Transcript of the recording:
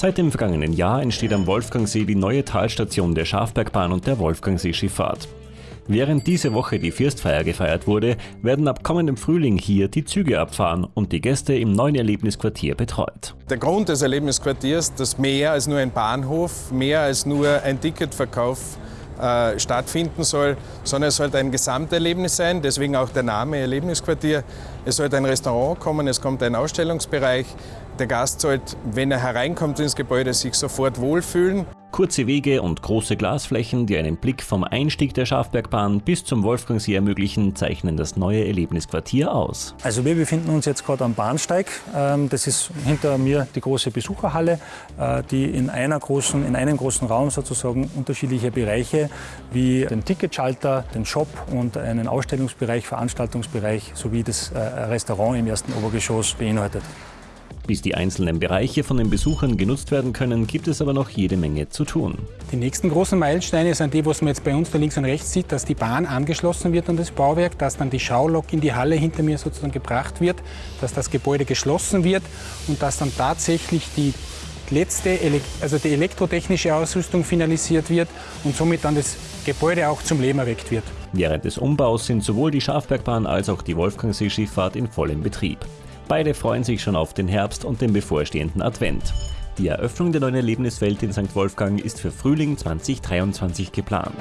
Seit dem vergangenen Jahr entsteht am Wolfgangsee die neue Talstation der Schafbergbahn und der Wolfgangsee-Schifffahrt. Während diese Woche die Firstfeier gefeiert wurde, werden ab kommendem Frühling hier die Züge abfahren und die Gäste im neuen Erlebnisquartier betreut. Der Grund des Erlebnisquartiers, dass mehr als nur ein Bahnhof, mehr als nur ein Ticketverkauf äh, stattfinden soll, sondern es sollte ein Gesamterlebnis sein, deswegen auch der Name Erlebnisquartier. Es sollte ein Restaurant kommen, es kommt ein Ausstellungsbereich. Der Gast sollte, wenn er hereinkommt ins Gebäude, sich sofort wohlfühlen. Kurze Wege und große Glasflächen, die einen Blick vom Einstieg der Schafbergbahn bis zum Wolfgangsee ermöglichen, zeichnen das neue Erlebnisquartier aus. Also wir befinden uns jetzt gerade am Bahnsteig. Ähm, das ist hinter mir die große Besucherhalle, äh, die in, einer großen, in einem großen Raum sozusagen unterschiedliche Bereiche wie den Ticketschalter, den Shop und einen Ausstellungsbereich, Veranstaltungsbereich sowie das äh, Restaurant im ersten Obergeschoss beinhaltet. Bis die einzelnen Bereiche von den Besuchern genutzt werden können, gibt es aber noch jede Menge zu tun. Die nächsten großen Meilensteine sind die, was man jetzt bei uns da links und rechts sieht, dass die Bahn angeschlossen wird an das Bauwerk, dass dann die Schaulok in die Halle hinter mir sozusagen gebracht wird, dass das Gebäude geschlossen wird und dass dann tatsächlich die letzte, also die elektrotechnische Ausrüstung finalisiert wird und somit dann das Gebäude auch zum Leben erweckt wird. Während des Umbaus sind sowohl die Schafbergbahn als auch die Wolfgangsee-Schifffahrt in vollem Betrieb. Beide freuen sich schon auf den Herbst und den bevorstehenden Advent. Die Eröffnung der neuen Erlebniswelt in St. Wolfgang ist für Frühling 2023 geplant.